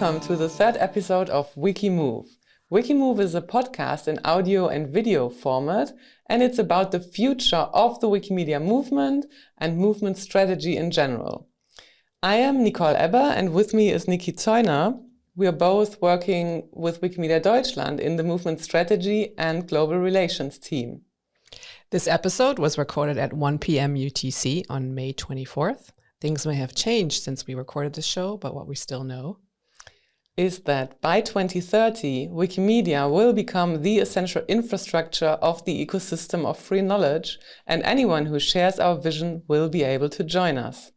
Welcome to the third episode of Wikimove. Wikimove is a podcast in audio and video format, and it's about the future of the Wikimedia movement and movement strategy in general. I am Nicole Ebber, and with me is Niki Zeuner. We are both working with Wikimedia Deutschland in the movement strategy and global relations team. This episode was recorded at 1 p.m. UTC on May 24th. Things may have changed since we recorded the show, but what we still know is that by 2030, Wikimedia will become the essential infrastructure of the ecosystem of free knowledge, and anyone who shares our vision will be able to join us.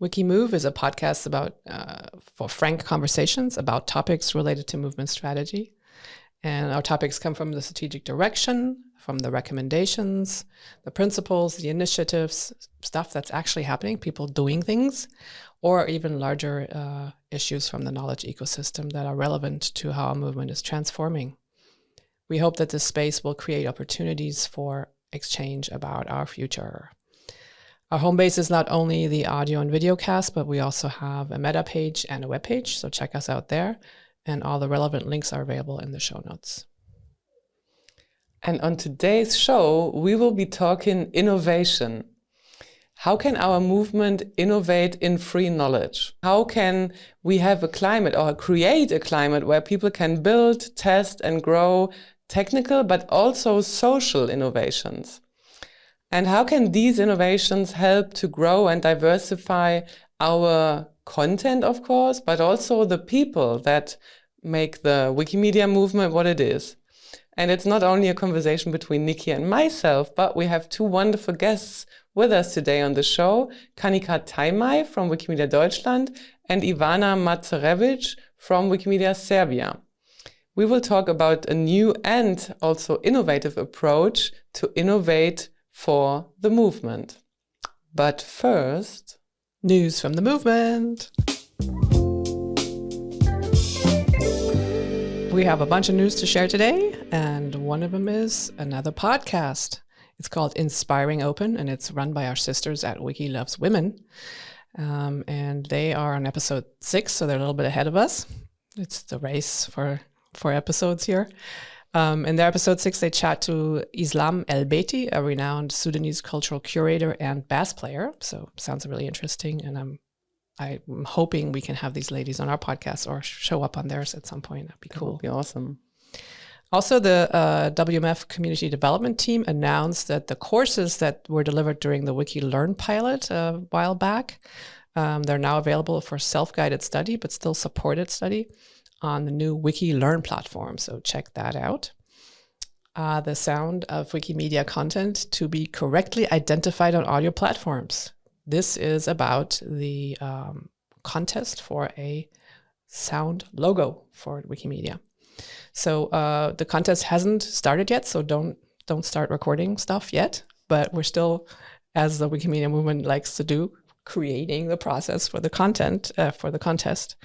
Wikimove is a podcast about uh, for frank conversations about topics related to movement strategy. And our topics come from the strategic direction, from the recommendations, the principles, the initiatives, stuff that's actually happening, people doing things, or even larger uh, issues from the knowledge ecosystem that are relevant to how our movement is transforming. We hope that this space will create opportunities for exchange about our future. Our home base is not only the audio and video cast, but we also have a meta page and a web page, so check us out there. And all the relevant links are available in the show notes. And on today's show, we will be talking innovation how can our movement innovate in free knowledge? How can we have a climate or create a climate where people can build, test and grow technical but also social innovations? And how can these innovations help to grow and diversify our content, of course, but also the people that make the Wikimedia movement what it is? And it's not only a conversation between Nikki and myself, but we have two wonderful guests with us today on the show, Kanika Taimai from Wikimedia Deutschland and Ivana Madžarević from Wikimedia Serbia. We will talk about a new and also innovative approach to innovate for the movement. But first, news from the movement. We have a bunch of news to share today, and one of them is another podcast. It's called Inspiring Open, and it's run by our sisters at Wiki Loves Women. Um, and they are on episode six, so they're a little bit ahead of us. It's the race for for episodes here. Um, in their episode six, they chat to Islam El Beiti, a renowned Sudanese cultural curator and bass player. So sounds really interesting, and I'm I'm hoping we can have these ladies on our podcast or show up on theirs at some point. That'd be that cool. Be awesome. Also, the uh, WMF community development team announced that the courses that were delivered during the Wiki Learn pilot a while back, um, they're now available for self-guided study, but still supported study on the new Wiki Learn platform. So check that out. Uh, the sound of Wikimedia content to be correctly identified on audio platforms. This is about the um, contest for a sound logo for Wikimedia. So uh, the contest hasn't started yet, so don't don't start recording stuff yet. But we're still, as the Wikimedia movement likes to do, creating the process for the content uh, for the contest.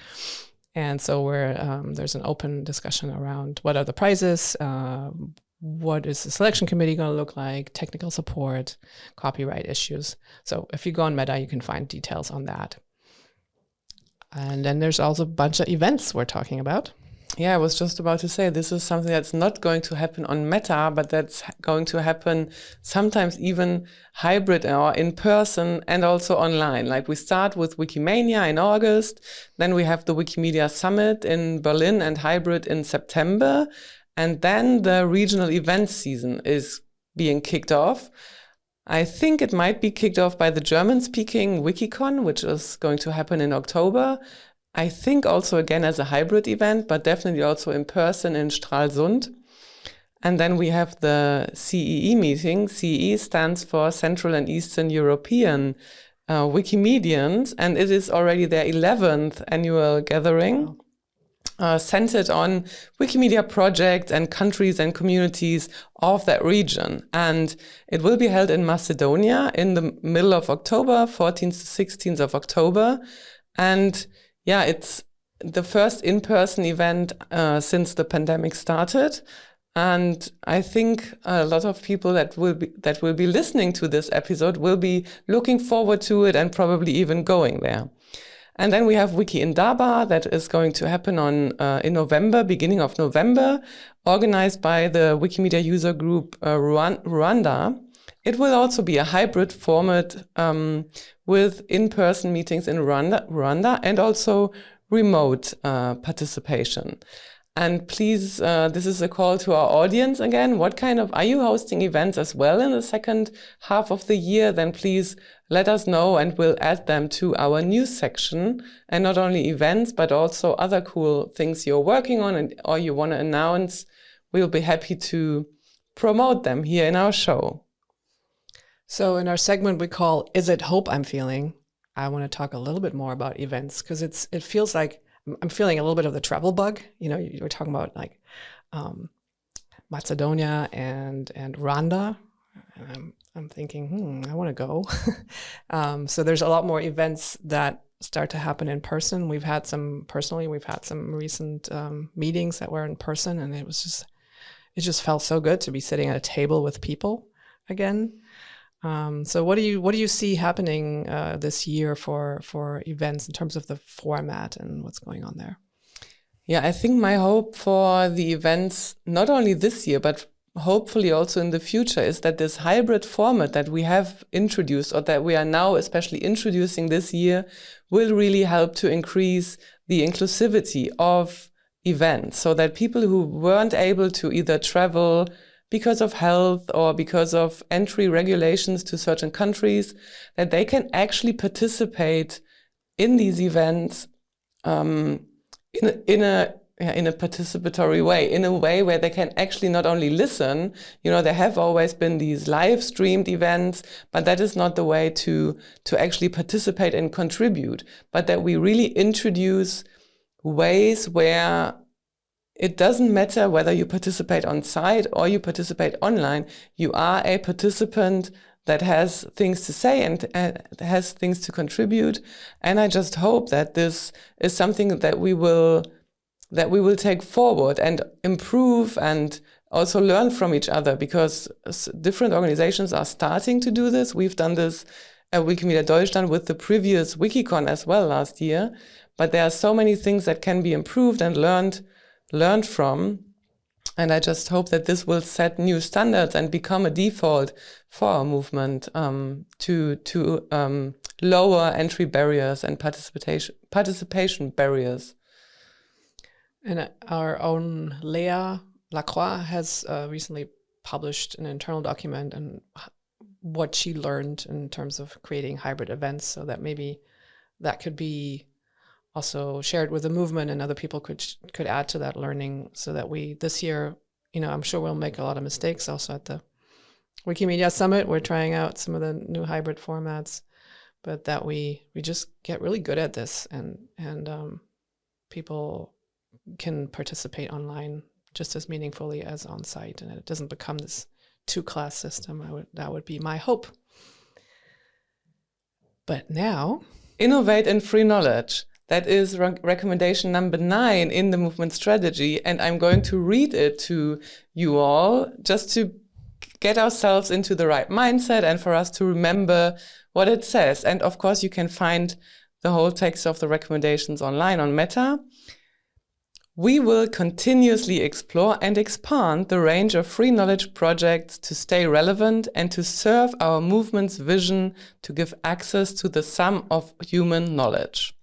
And so we're um, there's an open discussion around what are the prizes, uh, what is the selection committee going to look like, technical support, copyright issues. So if you go on Meta, you can find details on that. And then there's also a bunch of events we're talking about. Yeah, I was just about to say this is something that's not going to happen on Meta, but that's going to happen sometimes even hybrid or in person and also online. Like we start with Wikimania in August, then we have the Wikimedia Summit in Berlin and hybrid in September. And then the regional events season is being kicked off. I think it might be kicked off by the German speaking Wikicon, which is going to happen in October. I think also again as a hybrid event, but definitely also in person in Stralsund. And then we have the CEE meeting. CEE stands for Central and Eastern European uh, Wikimedians, and it is already their 11th annual gathering. Wow. Uh, centered on Wikimedia projects and countries and communities of that region. And it will be held in Macedonia in the middle of October, 14th to 16th of October. And yeah, it's the first in-person event uh, since the pandemic started. And I think a lot of people that will be that will be listening to this episode will be looking forward to it and probably even going there. And then we have Wiki Indaba that is going to happen on uh, in November, beginning of November, organized by the Wikimedia user group uh, Rwanda. It will also be a hybrid format um, with in-person meetings in Rwanda, Rwanda and also remote uh, participation. And please, uh, this is a call to our audience again. What kind of, are you hosting events as well in the second half of the year? Then please let us know and we'll add them to our news section. And not only events, but also other cool things you're working on and, or you want to announce. We'll be happy to promote them here in our show. So in our segment we call Is It Hope I'm Feeling? I want to talk a little bit more about events because it's it feels like I'm feeling a little bit of the travel bug. You know, you were talking about like um, Macedonia and and Rwanda. And I'm I'm thinking, hmm, I want to go. um, so there's a lot more events that start to happen in person. We've had some personally. We've had some recent um, meetings that were in person, and it was just it just felt so good to be sitting at a table with people again. Um, so what do you what do you see happening uh, this year for for events in terms of the format and what's going on there? Yeah, I think my hope for the events not only this year but hopefully also in the future is that this hybrid format that we have introduced or that we are now especially introducing this year will really help to increase the inclusivity of events so that people who weren't able to either travel because of health or because of entry regulations to certain countries, that they can actually participate in these events um, in a, in a yeah, in a participatory way, in a way where they can actually not only listen, you know, there have always been these live streamed events, but that is not the way to, to actually participate and contribute, but that we really introduce ways where it doesn't matter whether you participate on site or you participate online. You are a participant that has things to say and uh, has things to contribute. And I just hope that this is something that we will that we will take forward and improve and also learn from each other because different organizations are starting to do this. We've done this at Wikimedia Deutschland with the previous WikiCon as well last year. But there are so many things that can be improved and learned learned from. And I just hope that this will set new standards and become a default for our movement um, to to um, lower entry barriers and participation participation barriers. And our own Léa Lacroix has uh, recently published an internal document and what she learned in terms of creating hybrid events, so that maybe that could be also shared with the movement and other people could could add to that learning so that we this year you know i'm sure we'll make a lot of mistakes also at the wikimedia summit. We're trying out some of the new hybrid formats but that we we just get really good at this and and um, people can participate online just as meaningfully as on site and it doesn't become this two class system. I would that would be my hope. But now innovate in free knowledge that is re recommendation number nine in the movement strategy. And I'm going to read it to you all just to get ourselves into the right mindset and for us to remember what it says. And of course, you can find the whole text of the recommendations online on Meta. We will continuously explore and expand the range of free knowledge projects to stay relevant and to serve our movement's vision to give access to the sum of human knowledge.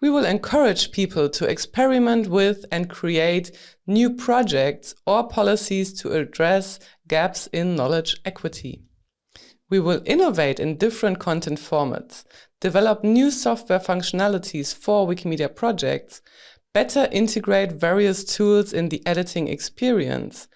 We will encourage people to experiment with and create new projects or policies to address gaps in knowledge equity. We will innovate in different content formats, develop new software functionalities for Wikimedia projects, better integrate various tools in the editing experience,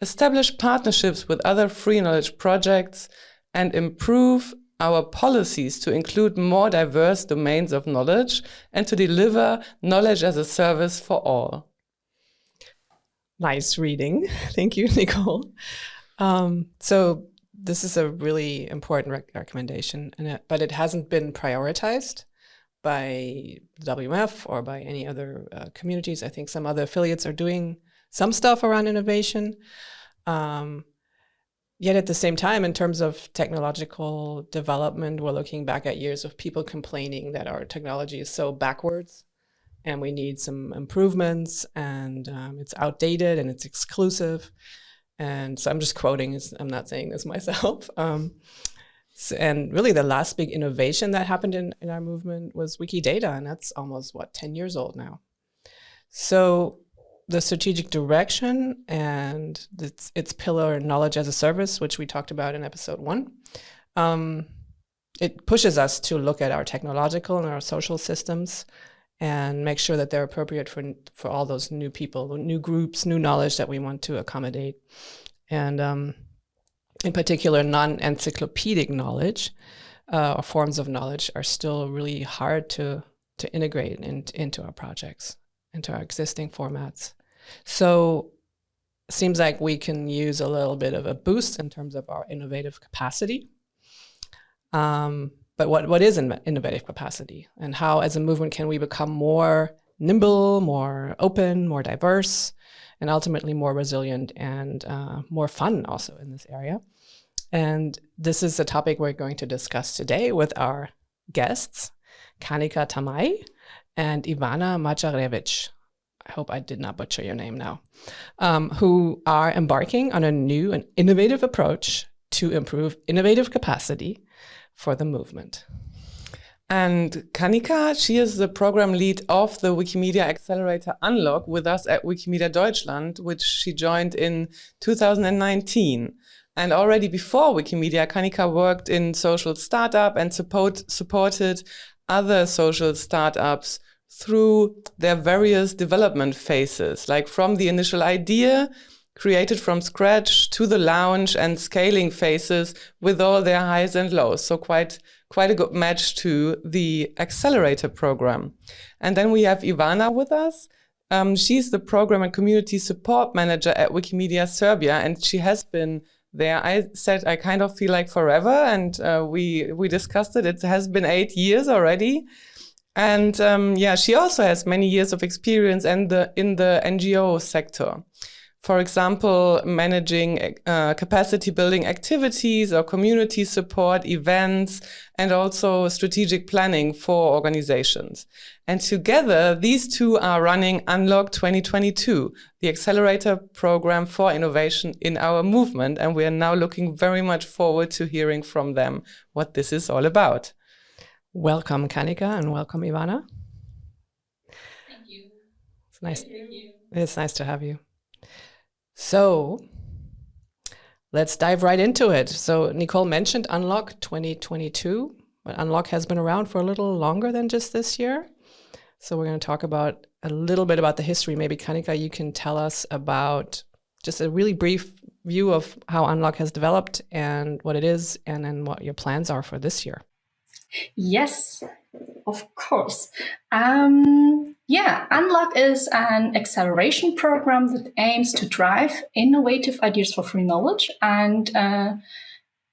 establish partnerships with other free knowledge projects, and improve our policies to include more diverse domains of knowledge and to deliver knowledge as a service for all. Nice reading. Thank you, Nicole. Um, so this is a really important rec recommendation, it, but it hasn't been prioritized by WMF or by any other uh, communities. I think some other affiliates are doing some stuff around innovation. Um, yet at the same time, in terms of technological development, we're looking back at years of people complaining that our technology is so backwards and we need some improvements and um, it's outdated and it's exclusive. And so I'm just quoting, I'm not saying this myself. Um, so, and really the last big innovation that happened in, in our movement was Wikidata, and that's almost, what, 10 years old now. So the strategic direction and its, its pillar knowledge as a service, which we talked about in episode one, um, it pushes us to look at our technological and our social systems and make sure that they're appropriate for for all those new people, new groups, new knowledge that we want to accommodate, and um, in particular, non-encyclopedic knowledge uh, or forms of knowledge are still really hard to to integrate in, into our projects, into our existing formats. So seems like we can use a little bit of a boost in terms of our innovative capacity. Um, but what, what is innovative capacity and how as a movement can we become more nimble, more open, more diverse, and ultimately more resilient and uh, more fun also in this area. And this is a topic we're going to discuss today with our guests, Kanika Tamay and Ivana Madžarević. I hope I did not butcher your name now, um, who are embarking on a new and innovative approach to improve innovative capacity for the movement. And Kanika, she is the program lead of the Wikimedia Accelerator Unlock with us at Wikimedia Deutschland, which she joined in 2019. And already before Wikimedia, Kanika worked in social startup and support, supported other social startups through their various development phases, like from the initial idea created from scratch to the launch and scaling phases with all their highs and lows. So quite quite a good match to the accelerator program. And then we have Ivana with us. Um, she's the program and community support manager at Wikimedia Serbia, and she has been there. I said I kind of feel like forever, and uh, we we discussed it. It has been eight years already. And um, yeah, she also has many years of experience in the in the NGO sector. For example, managing uh, capacity building activities or community support events and also strategic planning for organizations. And together, these two are running Unlock 2022, the accelerator program for innovation in our movement. And we are now looking very much forward to hearing from them what this is all about. Welcome, Kanika, and welcome, Ivana. Thank you. It's nice. It's nice to have you. So let's dive right into it. So Nicole mentioned Unlock 2022, but Unlock has been around for a little longer than just this year. So we're going to talk about a little bit about the history. Maybe Kanika, you can tell us about just a really brief view of how Unlock has developed and what it is, and then what your plans are for this year. Yes, of course. Um, yeah, Unlock is an acceleration program that aims to drive innovative ideas for free knowledge. And uh,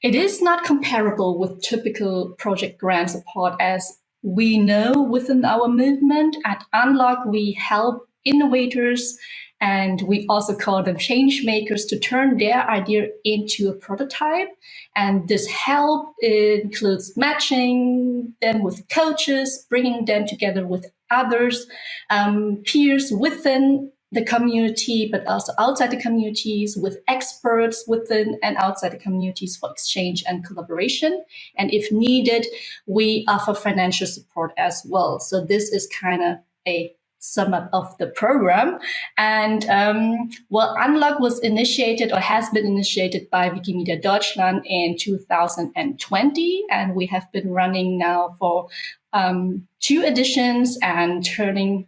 it is not comparable with typical project grant support as we know within our movement. At Unlock, we help innovators and we also call them change makers to turn their idea into a prototype. And this help includes matching them with coaches, bringing them together with others, um, peers within the community, but also outside the communities with experts within and outside the communities for exchange and collaboration. And if needed, we offer financial support as well. So this is kind of a sum up of the program. And um, well, Unlock was initiated or has been initiated by Wikimedia Deutschland in 2020. And we have been running now for um, two editions and turning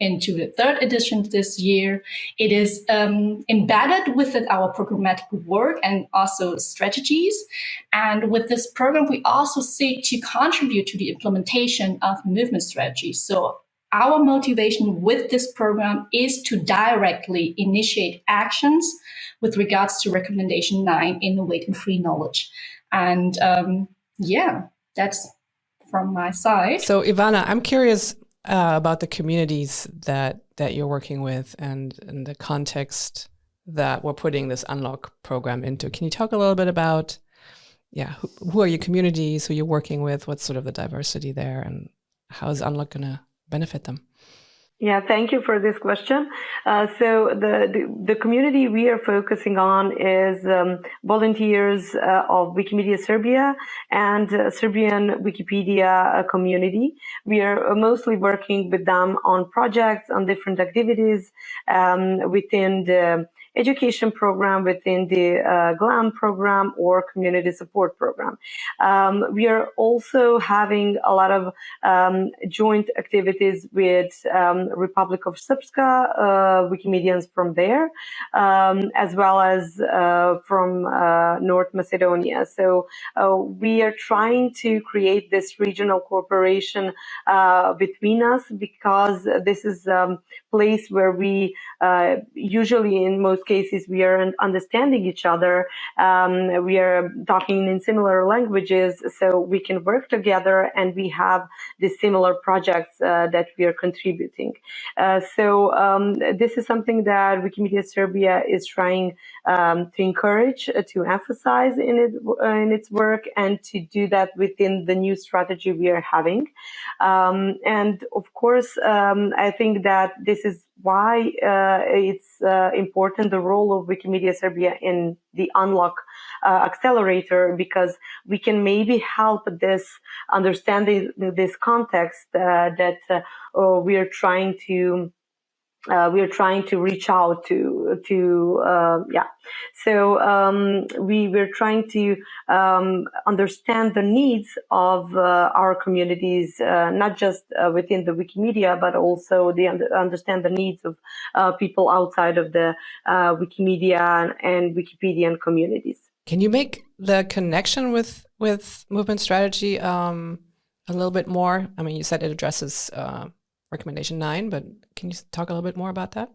into the third edition this year. It is um, embedded within our programmatic work and also strategies. And with this program, we also seek to contribute to the implementation of movement strategies. So our motivation with this program is to directly initiate actions with regards to recommendation nine, innovate and free knowledge. And um, yeah, that's from my side. So Ivana, I'm curious uh, about the communities that that you're working with and, and the context that we're putting this unlock program into. Can you talk a little bit about, yeah, who, who are your communities, who you're working with, what's sort of the diversity there, and how is unlock going to benefit them? Yeah, thank you for this question. Uh, so the, the, the community we are focusing on is um, volunteers uh, of Wikimedia Serbia and uh, Serbian Wikipedia uh, community. We are mostly working with them on projects, on different activities um, within the education program within the uh, GLAM program or community support program. Um, we are also having a lot of um, joint activities with um, Republic of Srpska, uh, Wikimedians from there, um, as well as uh, from uh, North Macedonia. So uh, we are trying to create this regional cooperation uh, between us because this is um, place where we usually in most cases we are understanding each other. Um, we are talking in similar languages, so we can work together and we have the similar projects uh, that we are contributing. Uh, so um, this is something that Wikimedia Serbia is trying um, to encourage, uh, to emphasize in it in its work, and to do that within the new strategy we are having. Um, and of course, um, I think that this is why uh, it's uh, important the role of Wikimedia Serbia in the Unlock uh, accelerator because we can maybe help this understanding this context that we are trying to uh, we are trying to reach out to to uh, yeah. So um, we we're trying to um, understand the needs of uh, our communities uh, not just uh, within the wikimedia but also the understand the needs of uh, people outside of the wikimedia and wikipedian communities. Can you make the connection with with movement strategy um, a little bit more? I mean you said it addresses recommendation nine, but can you talk a little bit more about that?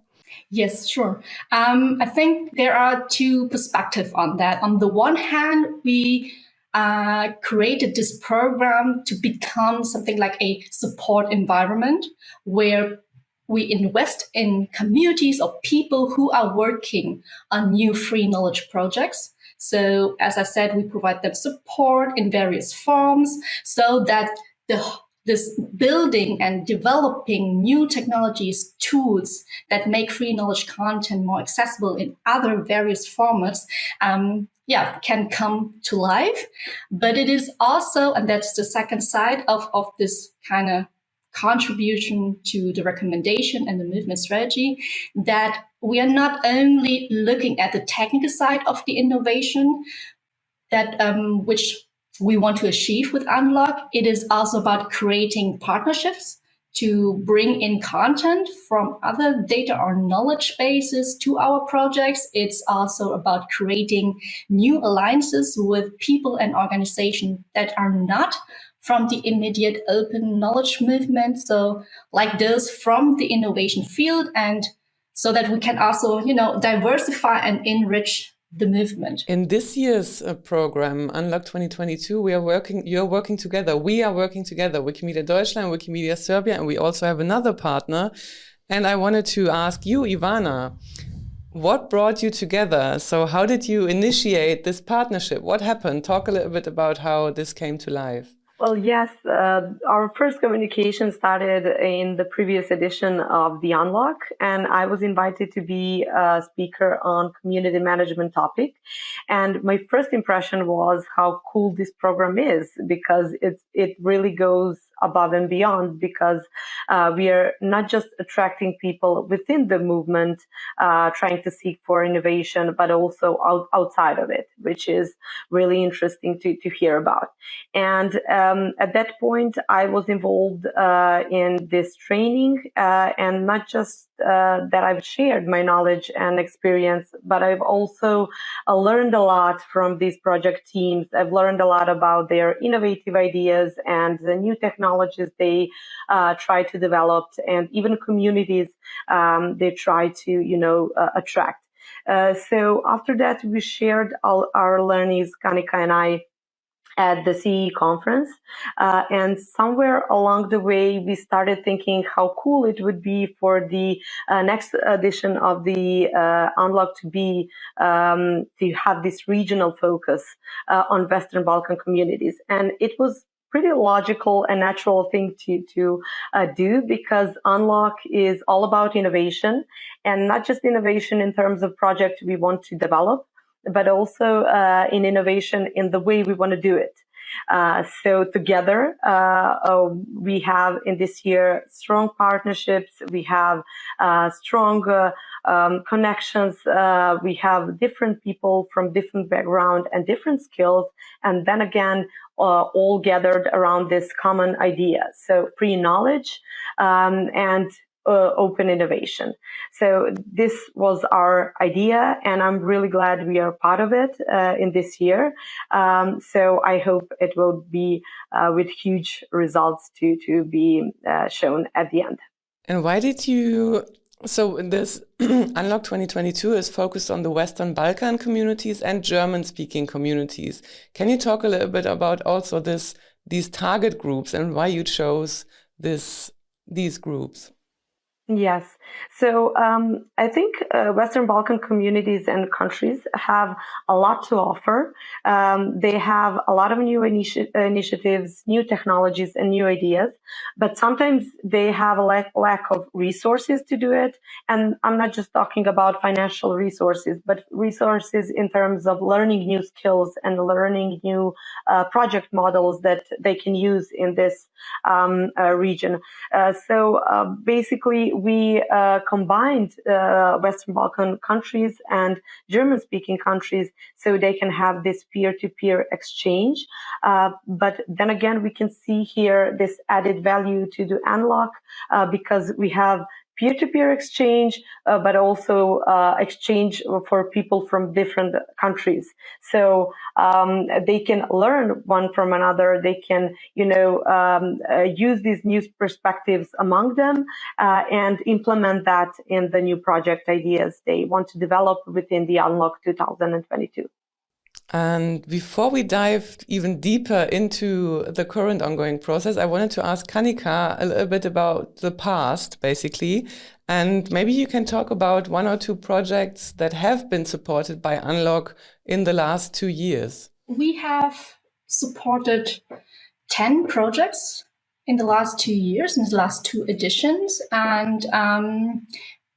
Yes, sure. Um, I think there are two perspectives on that. On the one hand, we uh, created this program to become something like a support environment where we invest in communities of people who are working on new free knowledge projects. So as I said, we provide them support in various forms so that the this building and developing new technologies, tools that make free knowledge content more accessible in other various formats, um, yeah, can come to life. But it is also, and that's the second side of, of this kind of contribution to the recommendation and the movement strategy, that we are not only looking at the technical side of the innovation, that um, which we want to achieve with Unlock. It is also about creating partnerships to bring in content from other data or knowledge bases to our projects. It's also about creating new alliances with people and organizations that are not from the immediate open knowledge movement. So like those from the innovation field and so that we can also, you know, diversify and enrich the movement. In this year's uh, program, Unlock 2022, we are working, you're working together. We are working together, Wikimedia Deutschland, Wikimedia Serbia, and we also have another partner. And I wanted to ask you, Ivana, what brought you together? So how did you initiate this partnership? What happened? Talk a little bit about how this came to life. Well, yes, uh, our first communication started in the previous edition of The Unlock, and I was invited to be a speaker on community management topic. And my first impression was how cool this program is because it, it really goes above and beyond because uh, we are not just attracting people within the movement uh, trying to seek for innovation, but also out, outside of it, which is really interesting to, to hear about. And um, at that point, I was involved uh, in this training uh, and not just uh, that I've shared my knowledge and experience, but I've also uh, learned a lot from these project teams. I've learned a lot about their innovative ideas and the new technologies they uh, try to develop, and even communities um, they try to, you know, uh, attract. Uh, so after that, we shared all our learnings, Kanika and I, at the CE conference. Uh, and somewhere along the way, we started thinking how cool it would be for the uh, next edition of the uh, Unlock to be um, to have this regional focus uh, on Western Balkan communities. And it was pretty logical and natural thing to to uh, do because unlock is all about innovation and not just innovation in terms of project we want to develop but also uh, in innovation in the way we want to do it. Uh, so together, uh, uh we have in this year strong partnerships. We have uh, strong uh, um, connections. we have different people from different background and different skills, and then again, all gathered around this common idea. So free knowledge um, and uh, open innovation. So this was our idea, and I'm really glad we are part of it uh, in this year. Um, so I hope it will be uh, with huge results to to be uh, shown at the end. And why did you? So this Unlock 2022 is focused on the Western Balkan communities and German-speaking communities. Can you talk a little bit about also this these target groups and why you chose this these groups? Yes. So um, I think uh, Western Balkan communities and countries have a lot to offer. Um, they have a lot of new initi initiatives, new technologies, and new ideas, but sometimes they have a lack, lack of resources to do it. And I'm not just talking about financial resources, but resources in terms of learning new skills and learning new uh, project models that they can use in this um, uh, region. Uh, so uh, basically, we uh, combined uh, Western Balkan countries and German speaking countries so they can have this peer to peer exchange. Uh, but then again, we can see here this added value to the unlock uh, because we have peer-to-peer exchange, uh, but also uh, exchange for people from different countries. So um, they can learn one from another. They can, you know, um, uh, use these new perspectives among them uh, and implement that in the new project ideas they want to develop within the Unlock 2022. And before we dive even deeper into the current ongoing process, I wanted to ask Kanika a little bit about the past, basically. And maybe you can talk about one or two projects that have been supported by Unlock in the last two years. We have supported 10 projects in the last two years, in the last two editions. And, um,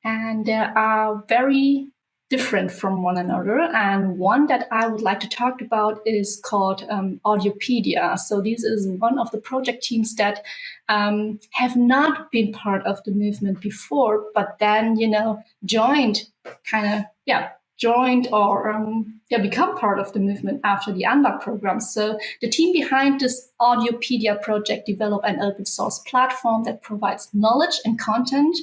and there are very different from one another. And one that I would like to talk about is called um, Audiopedia. So this is one of the project teams that um, have not been part of the movement before, but then, you know, joined kind of, yeah, joined or um, yeah, become part of the movement after the Unlock program. So the team behind this Audiopedia project developed an open source platform that provides knowledge and content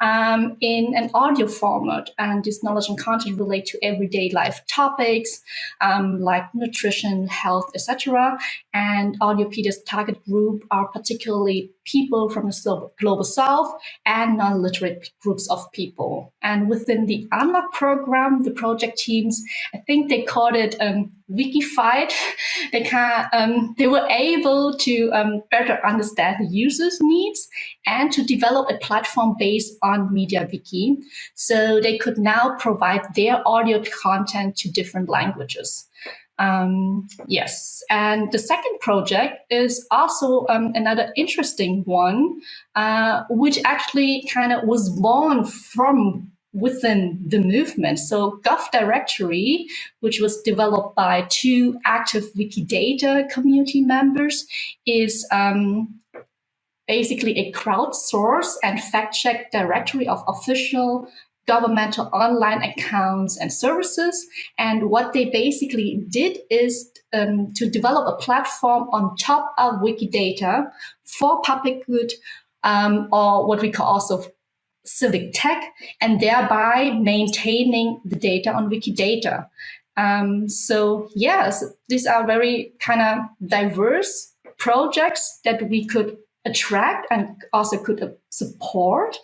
um, in an audio format. And this knowledge and content relate to everyday life topics um, like nutrition, health, etc. And Audiopedia's target group are particularly people from the global south and non-literate groups of people. And within the Unlock program, the project teams, I think they called it um, Wikified. They can um, they were able to um, better understand the users' needs and to develop a platform based on MediaWiki. So they could now provide their audio content to different languages. Um, yes, and the second project is also um, another interesting one, uh, which actually kind of was born from within the movement. So Gov Directory, which was developed by two active Wikidata community members, is um, basically a crowdsource and fact check directory of official governmental online accounts and services. And what they basically did is um, to develop a platform on top of Wikidata for public good, um, or what we call also civic tech, and thereby maintaining the data on Wikidata. Um, so yes, these are very kind of diverse projects that we could attract and also could uh, support.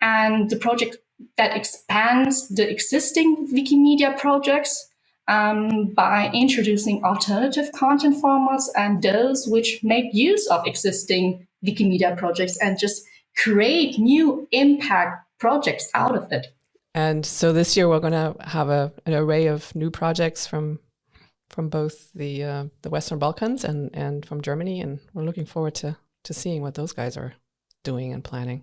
And the project that expands the existing Wikimedia projects um, by introducing alternative content formats and those which make use of existing Wikimedia projects and just create new impact projects out of it. And so this year we're going to have a, an array of new projects from from both the uh, the Western Balkans and and from Germany, and we're looking forward to to seeing what those guys are doing and planning.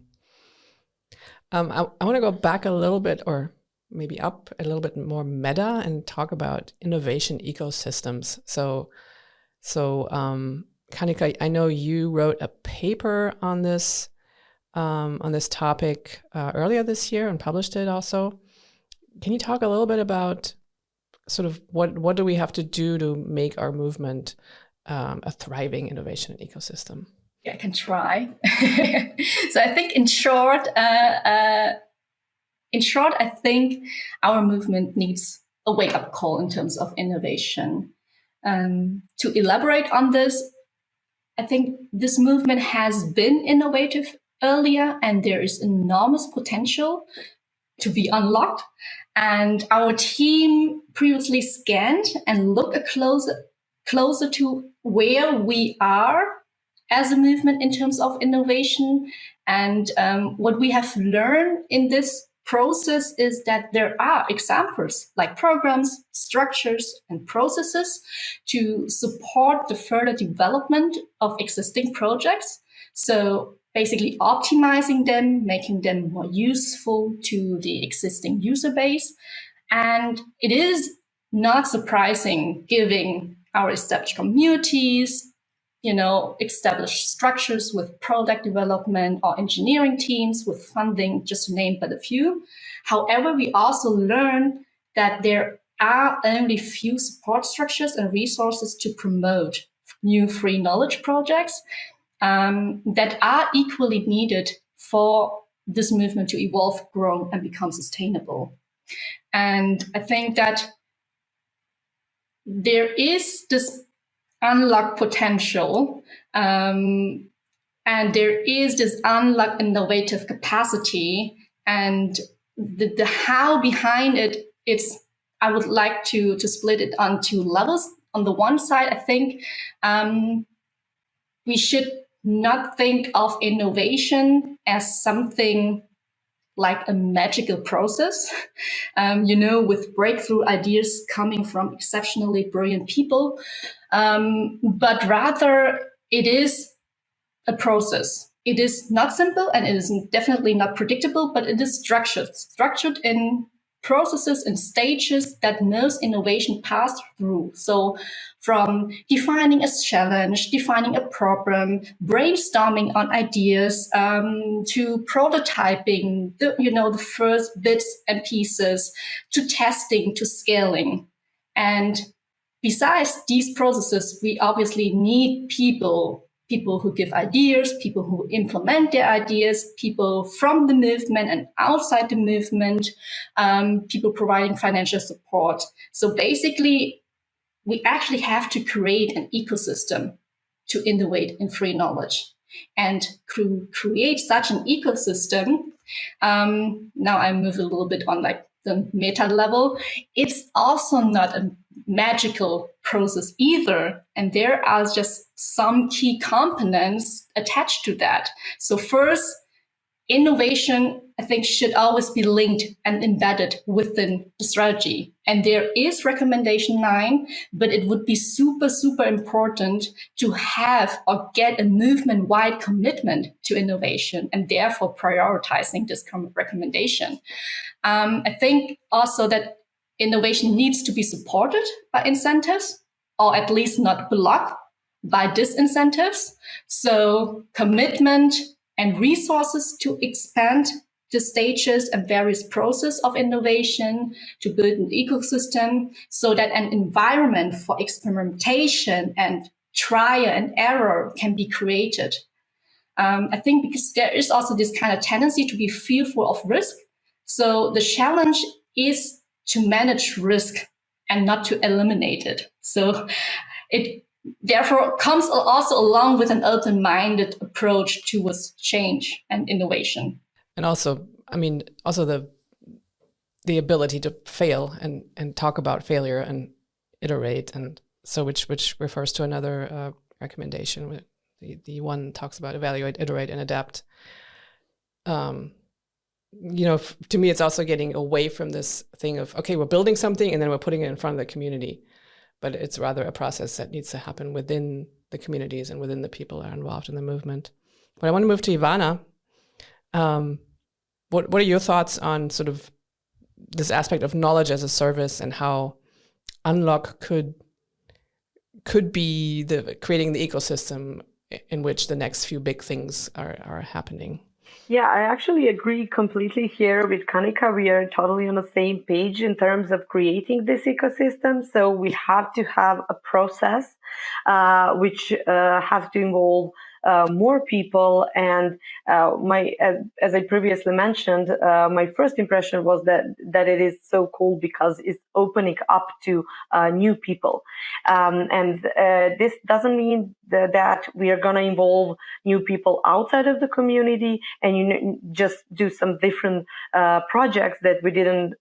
Um, I, I want to go back a little bit, or maybe up a little bit more meta, and talk about innovation ecosystems. So, so um, Kanika, I know you wrote a paper on this um, on this topic uh, earlier this year and published it also. Can you talk a little bit about sort of what what do we have to do to make our movement um, a thriving innovation ecosystem? I can try. so I think in short, uh, uh, in short, I think our movement needs a wake up call in terms of innovation. Um, to elaborate on this, I think this movement has been innovative earlier and there is enormous potential to be unlocked. And our team previously scanned and looked closer, closer to where we are as a movement in terms of innovation. And um, what we have learned in this process is that there are examples like programs, structures, and processes to support the further development of existing projects. So basically optimizing them, making them more useful to the existing user base. And it is not surprising given our established communities, you know, established structures with product development or engineering teams with funding, just to name but a few. However, we also learn that there are only few support structures and resources to promote new free knowledge projects um, that are equally needed for this movement to evolve, grow, and become sustainable. And I think that there is this unlocked potential um, and there is this unlock innovative capacity and the, the how behind it it's i would like to to split it on two levels. On the one side i think um, we should not think of innovation as something like a magical process, um, you know, with breakthrough ideas coming from exceptionally brilliant people, um, but rather it is a process. It is not simple and it is definitely not predictable, but it is structured, structured in processes and stages that most innovation pass through. So from defining a challenge, defining a problem, brainstorming on ideas, um, to prototyping, the, you know, the first bits and pieces, to testing, to scaling. And besides these processes, we obviously need people people who give ideas, people who implement their ideas, people from the movement and outside the movement, um, people providing financial support. So basically, we actually have to create an ecosystem to innovate in free knowledge and create such an ecosystem. Um, now I move a little bit on like the meta level. It's also not a magical process either. And there are just some key components attached to that. So first, innovation, I think, should always be linked and embedded within the strategy. And there is recommendation nine, but it would be super, super important to have or get a movement wide commitment to innovation and therefore prioritizing this recommendation. Um, I think also that innovation needs to be supported by incentives or at least not blocked by disincentives. So commitment and resources to expand the stages and various process of innovation to build an ecosystem so that an environment for experimentation and trial and error can be created. Um, I think because there is also this kind of tendency to be fearful of risk. So the challenge is to manage risk and not to eliminate it. So it therefore comes also along with an open-minded approach towards change and innovation. And also, I mean, also the the ability to fail and and talk about failure and iterate and so which which refers to another uh, recommendation the the one talks about evaluate iterate and adapt um you know to me it's also getting away from this thing of okay we're building something and then we're putting it in front of the community but it's rather a process that needs to happen within the communities and within the people that are involved in the movement but i want to move to ivana um, what what are your thoughts on sort of this aspect of knowledge as a service and how unlock could could be the creating the ecosystem in which the next few big things are, are happening. Yeah, I actually agree completely here with Kanika. We are totally on the same page in terms of creating this ecosystem. So we have to have a process uh, which uh, to involve more people. And uh, my, as, as, I previously mentioned, uh, my first impression was that that it is so cool because it's opening up to uh, new people. Um, and uh, this doesn't mean that, that we are going to involve new people outside of the community and you just do some different uh, projects that we didn't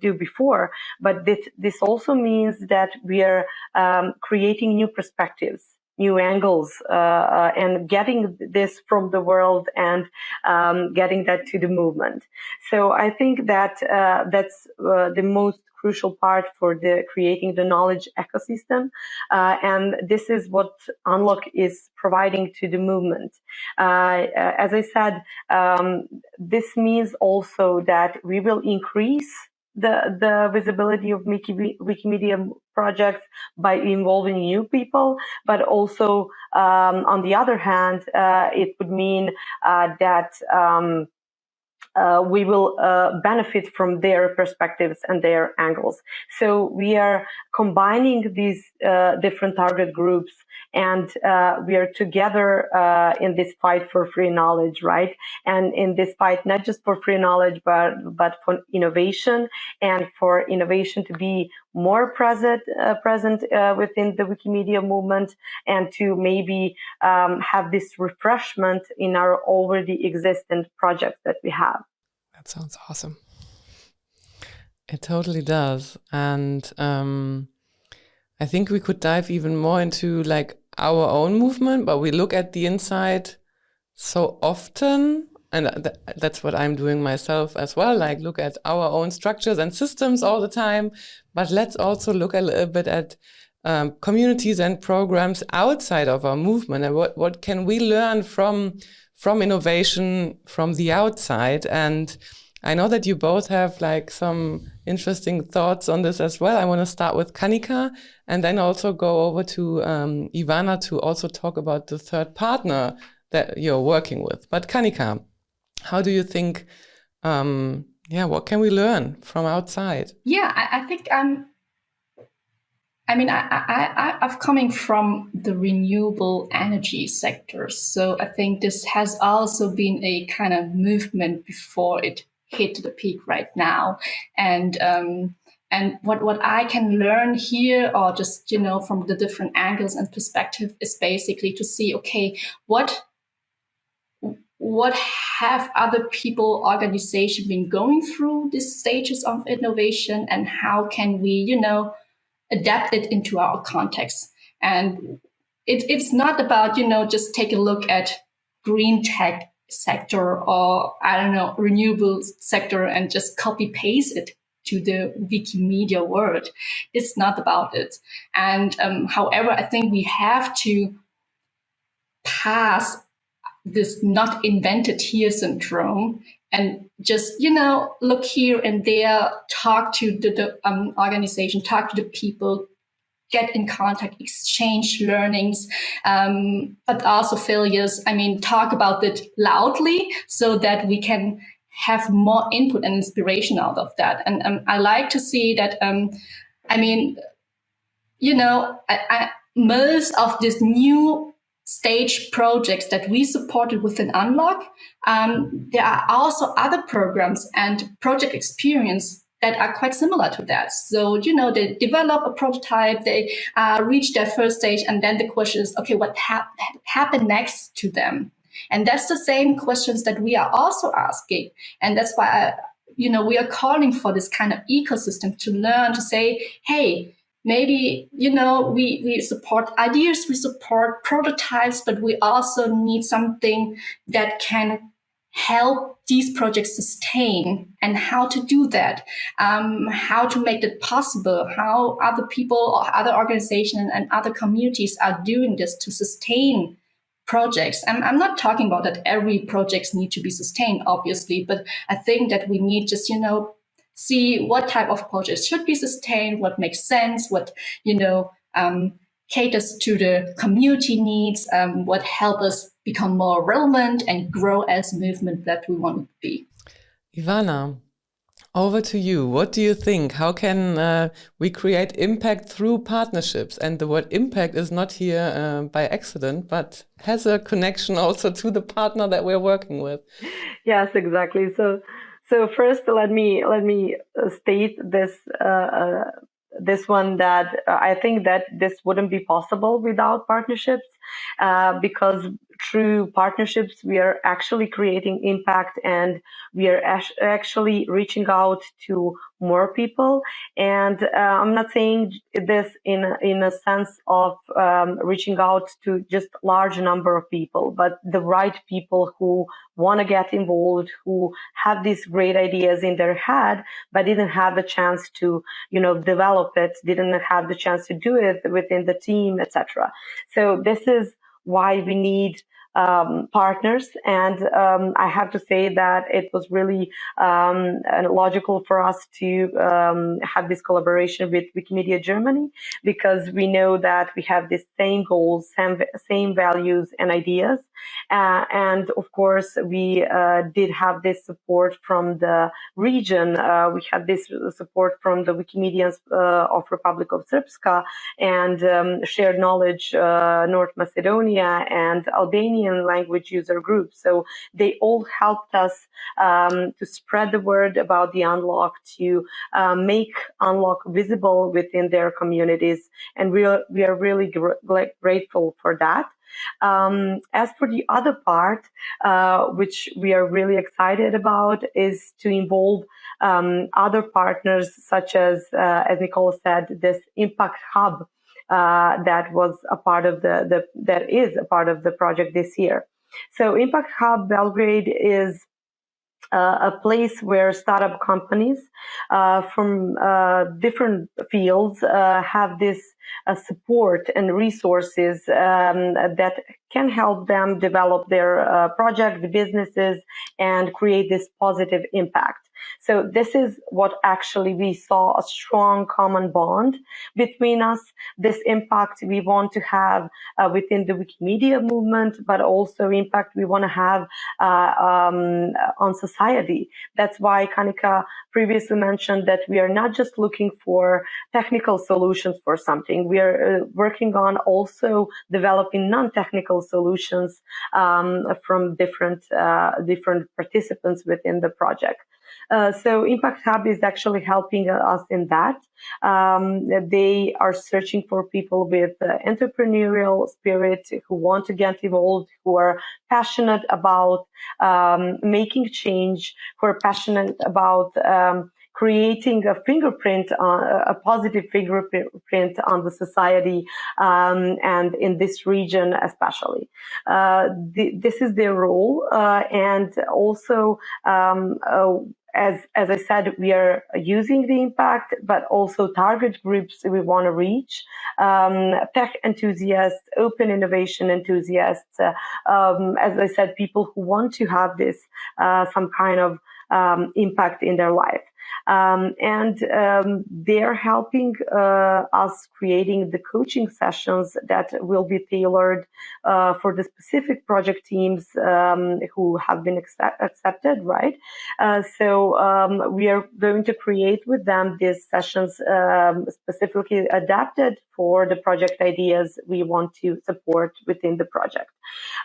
do before. But this, this also means that we are um, creating new perspectives new angles uh, uh, and getting this from the world and um, getting that to the movement. So I think that uh, that's uh, the most crucial part for the creating the knowledge ecosystem uh, and this is what unlock is providing to the movement uh, as i said um, this means also that we will increase the, the visibility of Wiki, Wikimedia projects by involving new people, but also um, on the other hand, uh, it would mean uh, that um, uh, we will uh, benefit from their perspectives and their angles. So we are combining these uh, different target groups and uh, we are together uh, in this fight for free knowledge, right? And in this fight, not just for free knowledge, but but for innovation and for innovation to be more present uh, present within the Wikimedia movement and to maybe um, have this refreshment in our already existent projects that we have. That sounds awesome. It totally does. And um, I think we could dive even more into like our own movement, but we look at the inside so often. And th that's what I'm doing myself as well. Like look at our own structures and systems all the time. But let's also look a little bit at um, communities and programs outside of our movement and what, what can we learn from from innovation from the outside. And I know that you both have like some interesting thoughts on this as well. I want to start with Kanika and then also go over to um, Ivana to also talk about the third partner that you're working with. But Kanika, how do you think, um, yeah, what can we learn from outside? Yeah, I, I think um, I mean, I, I, I'm coming from the renewable energy sector. So I think this has also been a kind of movement before it hit the peak right now. And, um, and what, what I can learn here or just, you know, from the different angles and perspective is basically to see, okay, what what have other people organization been going through these stages of innovation and how can we you know adapt it into our context. And it, it's not about, you know, just take a look at green tech sector or I don't know, renewable sector and just copy paste it to the Wikimedia world. It's not about it. And um, however, I think we have to pass this not invented here syndrome and just you know look here and there talk to the, the um, organization talk to the people get in contact exchange learnings um, but also failures. I mean talk about it loudly so that we can have more input and inspiration out of that. And um, i like to see that um, i mean you know I, I, most of this new stage projects that we supported within Unlock. Um, there are also other programs and project experience that are quite similar to that. So, you know, they develop a prototype, they uh, reach their first stage, and then the question is, okay, what hap happened next to them? And that's the same questions that we are also asking. And that's why I, you know, we are calling for this kind of ecosystem to learn to say, hey, maybe you know we we support ideas we support prototypes but we also need something that can help these projects sustain. And how to do that? Um, how to make it possible? How other people or other organizations and other communities are doing this to sustain projects? I'm, I'm not talking about that every projects need to be sustained obviously but i think that we need just you know see what type of projects should be sustained, what makes sense, what, you know, um, caters to the community needs, um, what help us become more relevant and grow as a movement that we want to be. Ivana, over to you. What do you think? How can uh, we create impact through partnerships? And the word impact is not here uh, by accident, but has a connection also to the partner that we're working with. Yes, exactly. So so first, let me let me uh, state this uh, uh, this one that I think that this wouldn't be possible without partnerships uh, because through partnerships we are actually creating impact and we are actually reaching out to more people. And uh, I'm not saying this in in a sense of um, reaching out to just large number of people, but the right people who want to get involved, who have these great ideas in their head, but didn't have the chance to, you know, develop it, didn't have the chance to do it within the team, etc. So this is why we need um, partners. And um, I have to say that it was really um, logical for us to um, have this collaboration with Wikimedia Germany because we know that we have the same goals, same, same values and ideas. Uh, and of course, we uh, did have this support from the region. Uh, we had this support from the Wikimedians uh, of Republic of Srpska and um, shared knowledge uh, North Macedonia and Language user groups. So they all helped us um, to spread the word about the unlock, to uh, make unlock visible within their communities, and we are we are really gr- grateful for that. Um, as for the other part, uh, which we are really excited about, is to involve um, other partners, such as, uh, as Nicole said, this Impact Hub uh, that was a part of the, the that is a part of the project this year. So Impact Hub Belgrade is uh, a place where startup companies uh, from uh, different fields uh, have this uh, support and resources um, that can help them develop their uh, project, businesses, and create this positive impact. So this is what actually we saw a strong common bond between us. This impact we want to have uh, within the Wikimedia movement, but also impact we want to have uh, um, on society. That's why Kanika previously mentioned that we are not just looking for technical solutions for something. We are uh, working on also developing non-technical solutions um, from different uh, different participants within the project. Uh, so Impact Hub is actually helping us in that. Um, they are searching for people with uh, entrepreneurial spirit who want to get involved, who are passionate about um, making change, who are passionate about um, creating a fingerprint, a positive fingerprint on the society um, and in this region especially. Uh, this is their role, uh, and also um, uh, as as I said, we are using the impact, but also target groups we want to reach: um, tech enthusiasts, open innovation enthusiasts. Uh, um, as I said, people who want to have this uh, some kind of um, impact in their life. Um, and um, they're helping uh, us creating the coaching sessions that will be tailored uh, for the specific project teams um, who have been accept- accepted, right? Uh, so um, we are going to create with them these sessions um, specifically adapted for the project ideas we want to support within the project.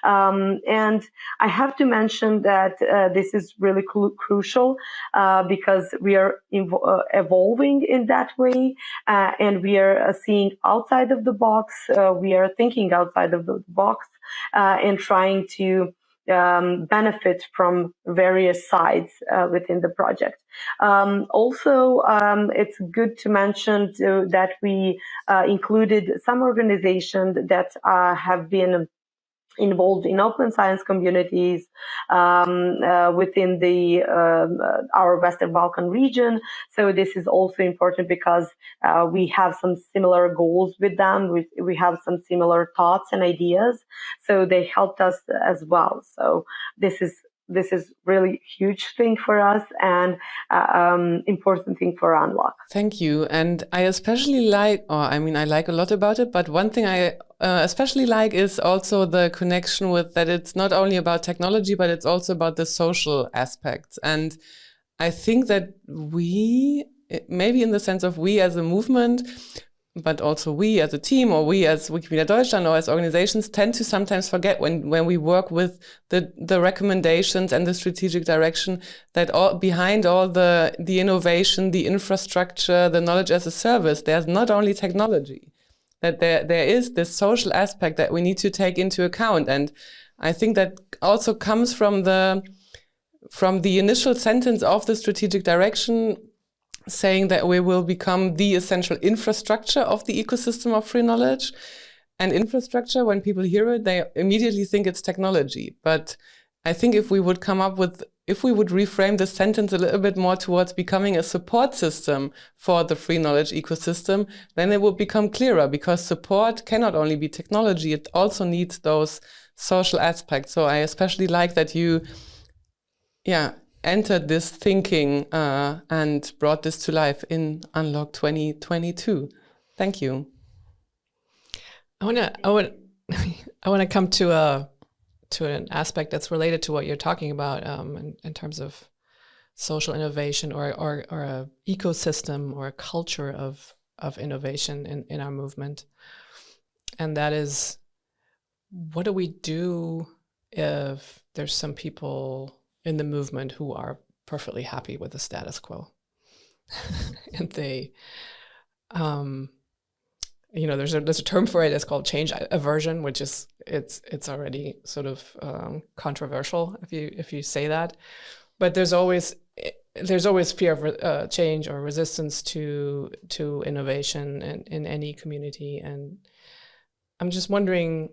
Um, and I have to mention that uh, this is really crucial uh, because we are uh, evolving in that way uh, and we are uh, seeing outside of the box. Uh, we are thinking outside of the box and trying to um, benefit from various sides uh, within the project. Um, also, um, it's good to mention to, that we uh, included some organizations that uh, have been involved in open science communities um, uh, within the uh, our Western Balkan region. So this is also important because uh, we have some similar goals with them. We, we have some similar thoughts and ideas. So they helped us as well. So this is this is really huge thing for us and uh, um, important thing for unlock. Thank you. And i especially like or i mean i like a lot about it but one thing i uh, especially like is also the connection with that it's not only about technology but it's also about the social aspects. And i think that we maybe in the sense of we as a movement but also we as a team or we as Wikimedia Deutschland or as organizations tend to sometimes forget when, when we work with the, the recommendations and the strategic direction that all behind all the, the innovation, the infrastructure, the knowledge as a service, there's not only technology, that there, there is this social aspect that we need to take into account. And I think that also comes from the, from the initial sentence of the strategic direction saying that we will become the essential infrastructure of the ecosystem of free knowledge. And infrastructure, when people hear it, they immediately think it's technology. But I think if we would come up with, if we would reframe the sentence a little bit more towards becoming a support system for the free knowledge ecosystem, then it would become clearer because support cannot only be technology, it also needs those social aspects. So I especially like that you, yeah, entered this thinking uh, and brought this to life in Unlock 2022. Thank you. I want to I want I want to come to a to an aspect that's related to what you're talking about um, in, in, terms of social innovation or or, or a ecosystem or a culture of of innovation in, in our movement. And that is what do we do if there's some people in the movement who are perfectly happy with the status quo. and they, um, you know, there's a there's a term for it. It's called change aversion, which is it's it's already sort of um, controversial if you if you say that. But there's always there's always fear of uh, change or resistance to to innovation in, in any community, and I'm just wondering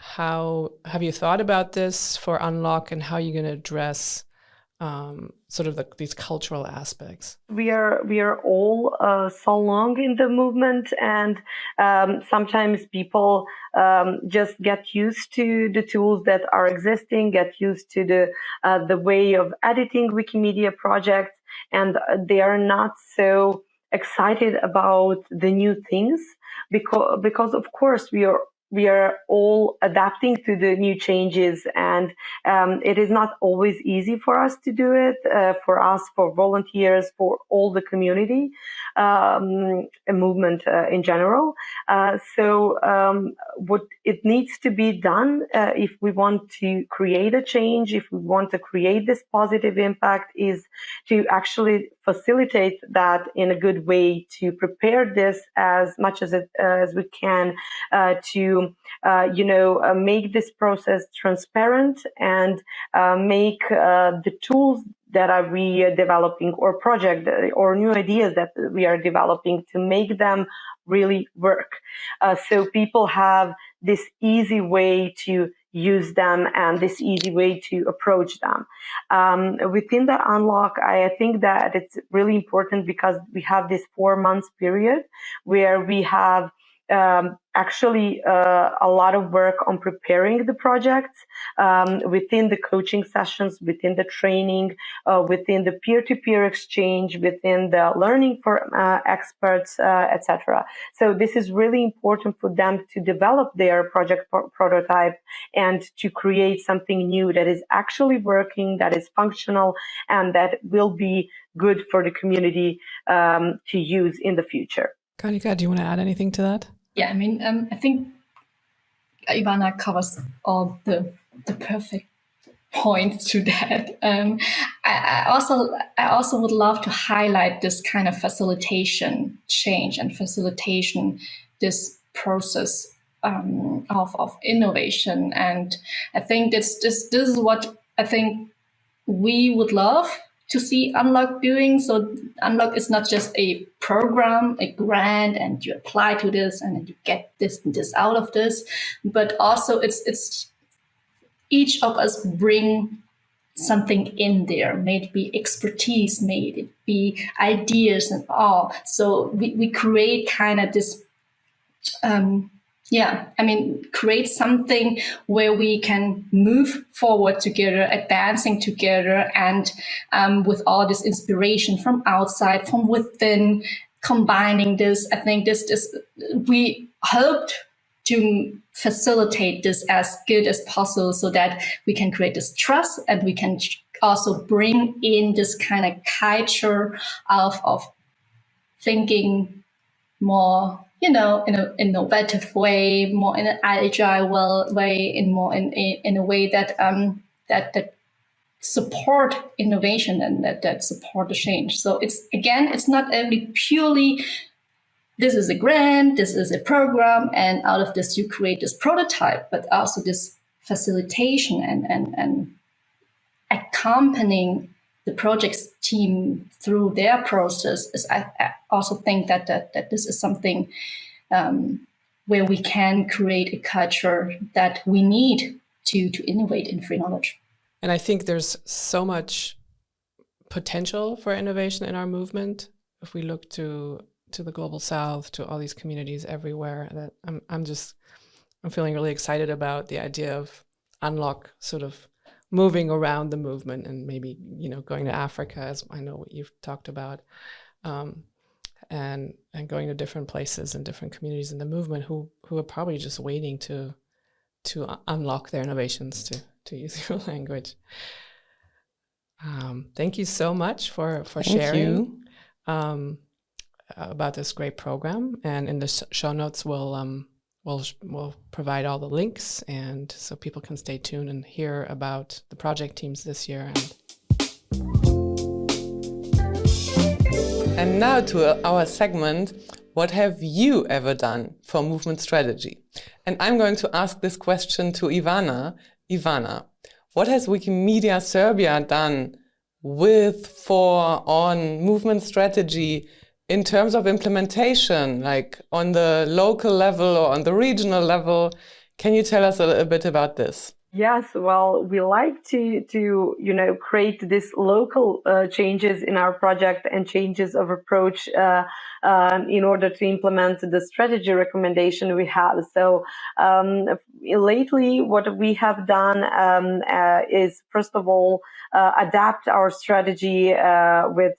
how have you thought about this for unlock and how are you're going to address um, sort of the, these cultural aspects? We are we are all uh, so long in the movement and um, sometimes people um, just get used to the tools that are existing get used to the uh, the way of editing wikimedia projects and they are not so excited about the new things because because of course we are we are all adapting to the new changes and um, it is not always easy for us to do it uh, for us for volunteers for all the community um, movement uh, in general. Uh, so um, what it needs to be done uh, if we want to create a change if we want to create this positive impact is to actually facilitate that in a good way to prepare this as much as it, as we can uh, to uh, you know, uh, make this process transparent and make the tools that are we developing or project or new ideas that we are developing to make them really work. Uh, so people have this easy way to use them and this easy way to approach them. Um, within the unlock, I, think that it's really important because we have this four months period where we have um, actually uh, a lot of work on preparing the project um, within the coaching sessions, within the training, uh, within the peer-to-peer exchange, within the learning for uh, experts, uh, etc. So this is really important for them to develop their project pro- prototype and to create something new that is actually working, that is functional, and that will be good for the community um, to use in the future. Kanika, do you want to add anything to that? Yeah, I mean, um, I think Ivana covers all the the perfect points to that. Um, I, I, also I also would love to highlight this kind of facilitation change and facilitation this process um, of, of innovation. And I think this, this, this is what I think we would love to see Unlock doing. So Unlock is not just a program, a grant, and you apply to this and you get this and this out of this, but also it's it's each of us bring something in there, maybe expertise, maybe be ideas and all. So we, we create kind of this um, yeah, I mean, create something where we can move forward together, advancing together, and um, with all this inspiration from outside, from within, combining this. I think this, this we hoped to facilitate this as good as possible so that we can create this trust and we can also bring in this kind of culture of, of thinking more you know, in an innovative way, more in an agile way, in more in, in a way that um, that that support innovation and that that support the change. So it's again, it's not only purely this is a grant, this is a program, and out of this you create this prototype, but also this facilitation and and and accompanying the projects team through their process is I, I also think that, that that this is something um, where we can create a culture that we need to to innovate in free knowledge. And I think there's so much potential for innovation in our movement. If we look to to the global south, to all these communities everywhere, that I'm I'm just I'm feeling really excited about the idea of unlock sort of moving around the movement and maybe you know going to Africa as I know what you've talked about um, and and going to different places and different communities in the movement who who are probably just waiting to to unlock their innovations to to use your language. Um, thank you so much for for thank sharing um, about this great program and in the sh show notes we'll um, we'll we'll provide all the links and so people can stay tuned and hear about the project teams this year and and now to our segment what have you ever done for movement strategy? And i'm going to ask this question to ivana. Ivana what has wikimedia serbia done with for on movement strategy in terms of implementation, like on the local level or on the regional level, can you tell us a little bit about this? Yes, well, we like to to you know create these local uh, changes in our project and changes of approach uh, um, in order to implement the strategy recommendation we have. So um, lately, what we have done um, uh, is first of all uh, adapt our strategy uh, with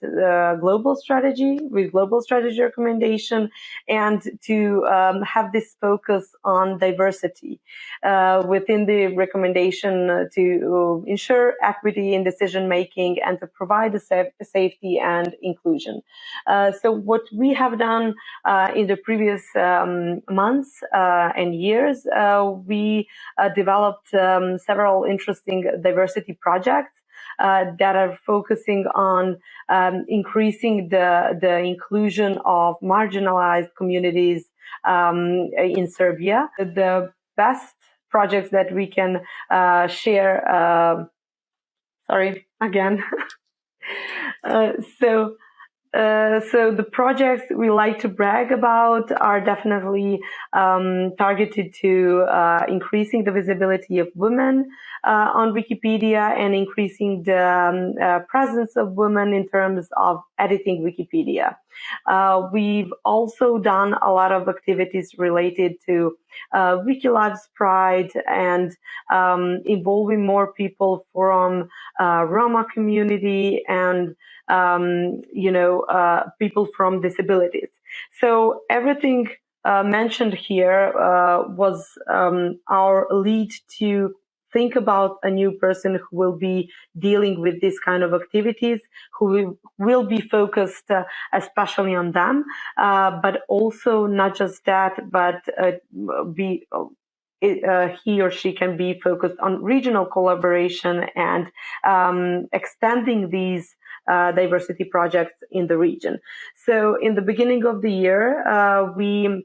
global strategy, with global strategy recommendation, and to um, have this focus on diversity uh, within the recommendation to ensure equity in decision making and to provide the safety and inclusion. Uh, so what we have done uh, in the previous um, months uh, and years, uh, we uh, developed um, several interesting diversity projects uh, that are focusing on um, increasing the, the inclusion of marginalized communities um, in Serbia. The best projects that we can uh, share. Uh, sorry, again. uh, so, uh, so the projects we like to brag about are definitely um, targeted to uh, increasing the visibility of women uh, on Wikipedia and increasing the um, uh, presence of women in terms of editing Wikipedia. Uh, we've also done a lot of activities related to uh, Wiki Loves Pride and um, involving more people from Roma community and um, you know uh, people from disabilities. So everything uh, mentioned here uh, was um, our lead to think about a new person who will be dealing with this kind of activities, who will, be focused uh, especially on them, uh, but also not just that, but uh, be uh, he or she can be focused on regional collaboration and um, extending these uh, diversity projects in the region. So in the beginning of the year, uh, we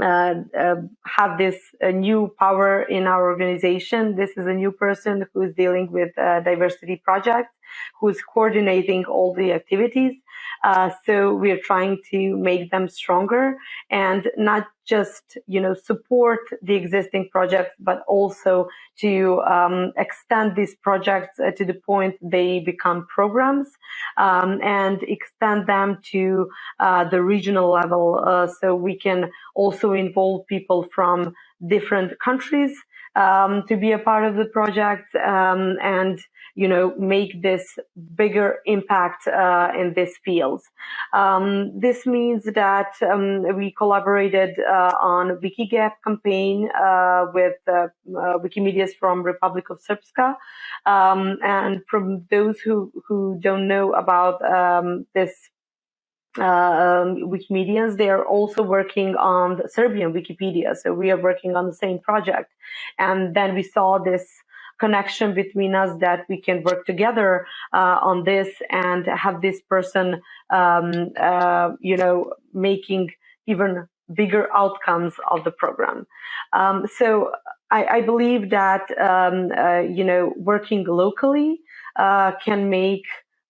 uh, uh, have this uh, new power in our organization. This is a new person who is dealing with uh, diversity projects, who is coordinating all the activities. Uh, so we're trying to make them stronger and not just, you know, support the existing projects, but also to um, extend these projects uh, to the point they become programs um, and extend them to uh, the regional level uh, so we can also involve people from different countries um, to be a part of the project um, and you know make this bigger impact uh, in this field. Um, this means that um, we collaborated uh, on Wikigap campaign uh, with uh, uh, Wikimedias from Republic of Srpska, um, and from those who who don't know about um, this uh, um, Wikimedians, they are also working on the Serbian Wikipedia. So we are working on the same project. And then we saw this connection between us that we can work together uh, on this and have this person, um, uh, you know, making even bigger outcomes of the program. Um, so I, I, believe that, um, uh, you know, working locally uh, can make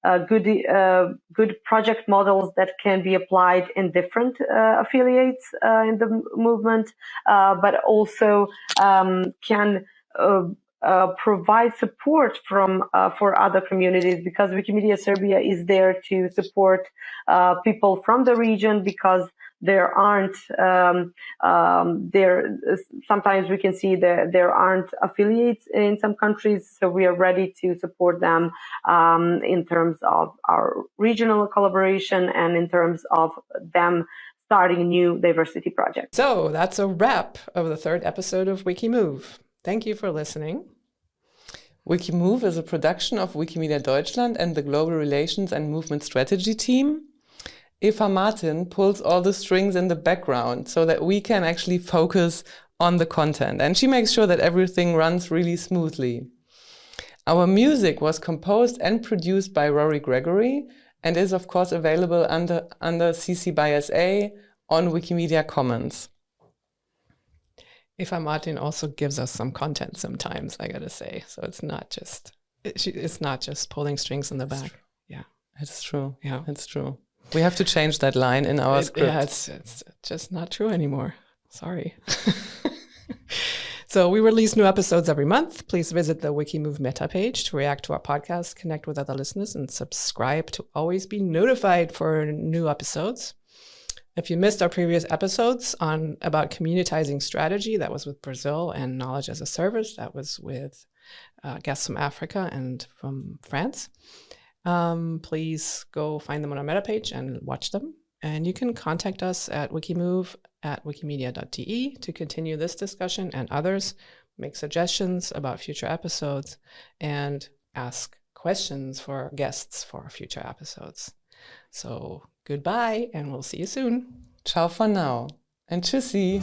uh, good uh, good project models that can be applied in different affiliates in the movement, uh, but also um, can uh, provide support from for other communities because Wikimedia Serbia is there to support people from the region because there aren't um, um, there sometimes we can see that there aren't affiliates in some countries so we are ready to support them um, in terms of our regional collaboration and in terms of them starting new diversity projects. So that's a wrap of the third episode of wikimove. Thank you for listening Wikimove is a production of Wikimedia Deutschland and the Global Relations and Movement Strategy team. Eva Martin pulls all the strings in the background so that we can actually focus on the content. And she makes sure that everything runs really smoothly. Our music was composed and produced by Rory Gregory and is of course available under, under CC by SA on Wikimedia Commons. Eva Martin also gives us some content sometimes, I gotta say. So it's not just it's not just pulling strings in the back. Yeah, it's true. Yeah, it's true. We have to change that line in our it, script. Yeah, it's, it's just not true anymore. Sorry. so we release new episodes every month. Please visit the Wikimove meta page to react to our podcast, connect with other listeners, and subscribe to always be notified for new episodes. If you missed our previous episodes on about communitizing strategy, that was with Brazil, and knowledge as a service, that was with uh, guests from Africa and from France um, please go find them on our meta page and watch them. And you can contact us at wikimove at wikimedia.de to continue this discussion and others, make suggestions about future episodes, and ask questions for guests for future episodes. So goodbye, and we'll see you soon. Ciao for now, and tschüssi.